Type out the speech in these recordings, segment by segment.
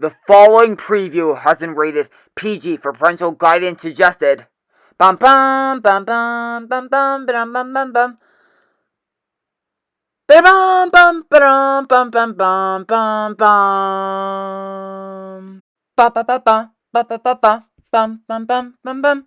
The following preview has been rated PG for parental guidance suggested. Bum bum bum bum bum bum bum bum bum bum. Bum bum bum bum bum bum bum bum. Ba ba ba ba ba ba ba ba bum bum bum bum bum.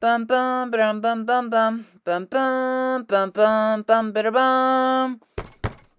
bum bum bum bum bum bum bum bum bum bum bum bum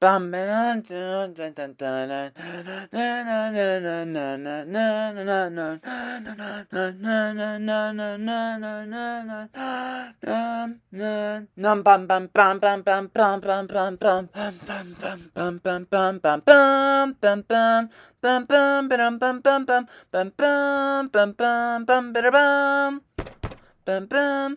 bum bum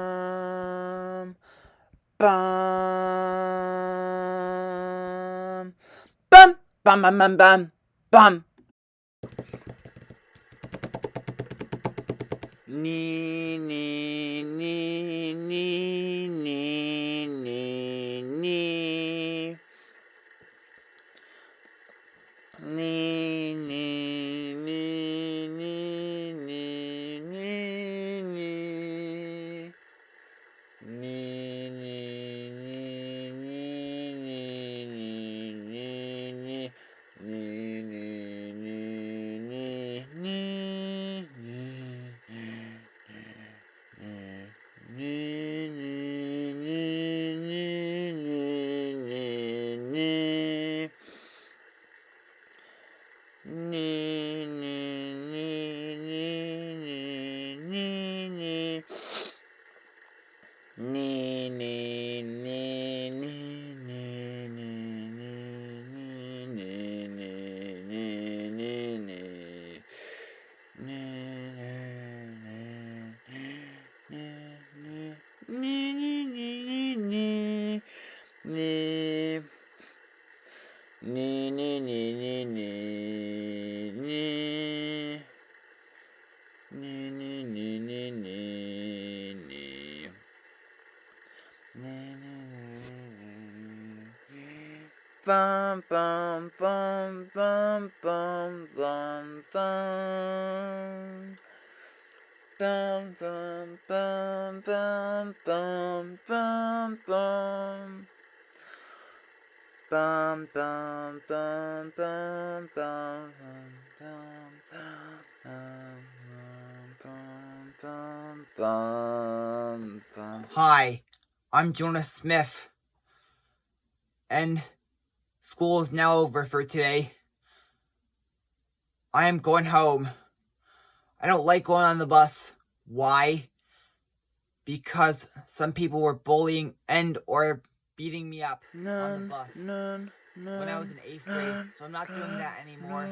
bum. Bum bum bum bum bum bum. Ni ni ni Ni, ni, ni, ni, ni, ni. Ni, ni, ni, ni, ni, ni. Ni, ni, ni, ni, ni. Bum, bum, bum, bum, bum, bum, bum. Bum, bum, bum, bum, bum, bum, bum. Bum bum bum bum bum bum bum bum Hi, I'm Jonas Smith, and school is now over for today. I am going home. I don't like going on the bus. Why? Because some people were bullying and or beating me up none, on the bus none, none, when I was in eighth grade. So I'm not doing that anymore.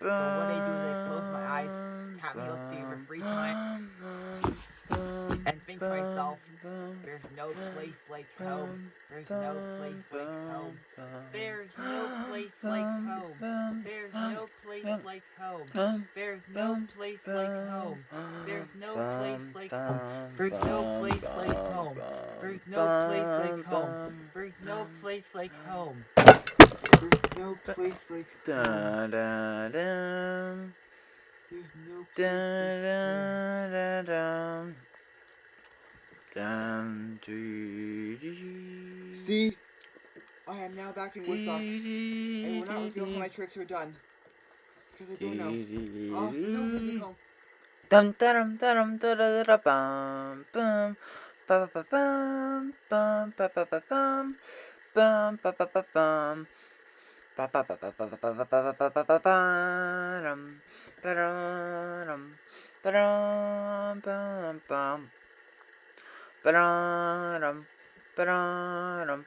So what they do is they close my eyes, tap me LSD for free time, think to myself, there's no place like home. There's no place like home. There's no place like home. There's no place like home. There's no place like home. There's no place like home. There's no place like home. There's no place like home. There's no place like home. There's no place like Da home. da da. There's no place Da like home. da da da. Dum dee dee. See? I am now back in Woodstock. I will not dee reveal how my tricks are done. Because I don't know. Dee dee Oh, there's no place dee. like home. Dum dum dum da da da bum bum ba ba bum bum ba ba ba bum bum ba ba ba bum ba ba ba ba ba ba ba ba ba ba ba ba dum ba dum ba dum bum bum ba dum ba dum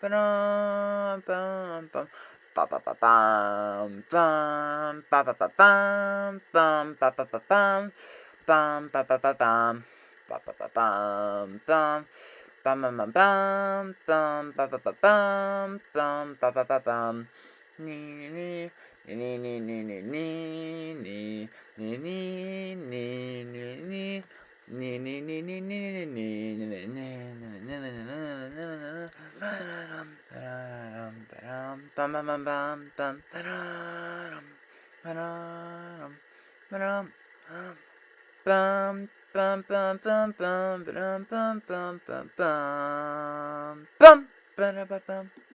ba dum bum bum ba ba bum bum ba ba ba bum bum ba ba ba bum bum ba ba ba bum ba ba ba bum bum bum bum bum bum bum ba ba ba bum bum ba ba ba bum ni ni ni ni ni ni ni ni bum, bum, bum, bum, bum, ba-dum, ba-dum, ba-dum, bum, bum, bum, bum, bum, ba-dum, bum, bum, bum, bum, bum, ba-da-ba-bum.